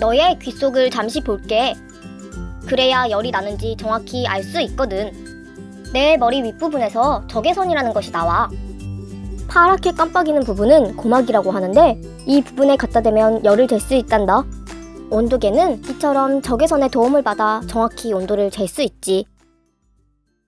너의 귀 속을 잠시 볼게. 그래야 열이 나는지 정확히 알 수 있거든. 내 머리 윗부분에서 적외선이라는 것이 나와. 파랗게 깜빡이는 부분은 고막이라고 하는데 이 부분에 갖다 대면 열을 잴 수 있단다. 온도계는 이처럼 적외선의 도움을 받아 정확히 온도를 잴 수 있지.